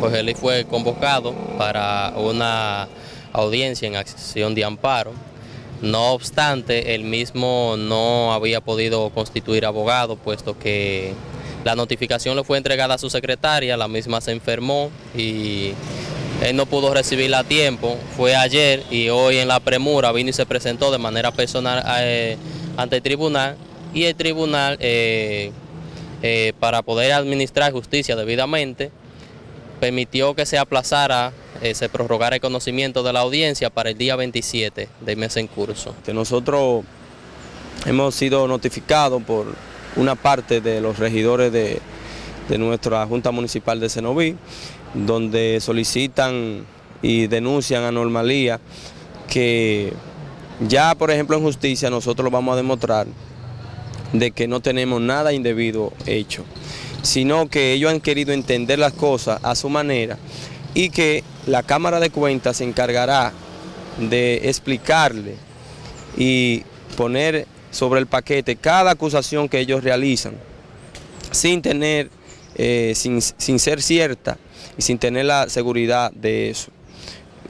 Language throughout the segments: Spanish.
Jorge Luis fue convocado para una audiencia en acción de amparo. No obstante, él mismo no había podido constituir abogado, puesto que la notificación le fue entregada a su secretaria, la misma se enfermó y él no pudo recibirla a tiempo. Fue ayer y hoy en la premura vino y se presentó de manera personal eh, ante el tribunal y el tribunal, eh, eh, para poder administrar justicia debidamente, permitió que se aplazara, se prorrogara el conocimiento de la audiencia para el día 27 del mes en curso. Nosotros hemos sido notificados por una parte de los regidores de, nuestra Junta Municipal de Cenoví, donde solicitan y denuncian anormalía que ya, por ejemplo, en justicia nosotros lo vamos a demostrar de que no tenemos nada indebido hecho, sino que ellos han querido entender las cosas a su manera y que la Cámara de Cuentas se encargará de explicarle y poner sobre el paquete cada acusación que ellos realizan, sin tener, eh, sin, ser cierta y sin tener la seguridad de eso.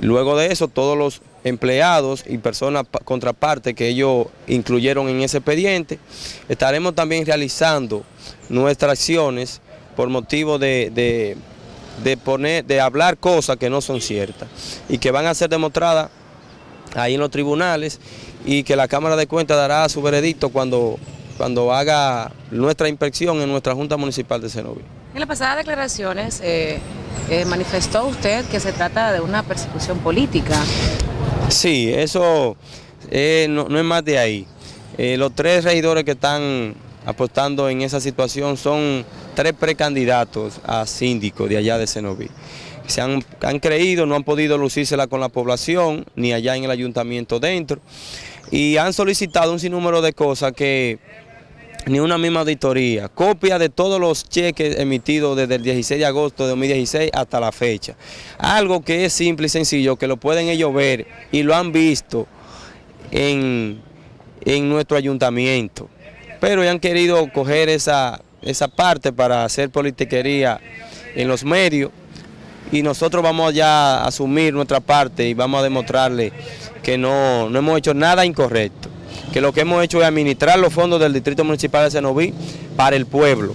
Luego de eso, todos los empleados y personas contrapartes que ellos incluyeron en ese expediente, estaremos también realizando nuestras acciones por motivo de, de, poner, de hablar cosas que no son ciertas y que van a ser demostradas ahí en los tribunales y que la Cámara de Cuentas dará su veredicto cuando, cuando haga nuestra inspección en nuestra Junta Municipal de Cenoví. En las pasadas declaraciones eh, eh, manifestó usted que se trata de una persecución política. Sí, eso eh, no, es más de ahí. los tres regidores que están apostando en esa situación son tres precandidatos a síndico de allá de Cenoví se han, creído, no han podido lucírsela con la población, ni allá en el ayuntamiento dentro, y han solicitado un sinnúmero de cosas que ni una misma auditoría, copia de todos los cheques emitidos desde el 16 de agosto de 2016 hasta la fecha. Algo que es simple y sencillo, que lo pueden ellos ver y lo han visto en, nuestro ayuntamiento. Pero ya han querido coger esa, esa parte para hacer politiquería en los medios y nosotros vamos ya a asumir nuestra parte y vamos a demostrarle que no, no hemos hecho nada incorrecto, que lo que hemos hecho es administrar los fondos del Distrito Municipal de Senoví para el pueblo,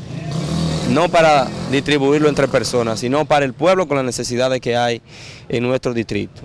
no para distribuirlo entre personas, sino para el pueblo con las necesidades que hay en nuestro distrito.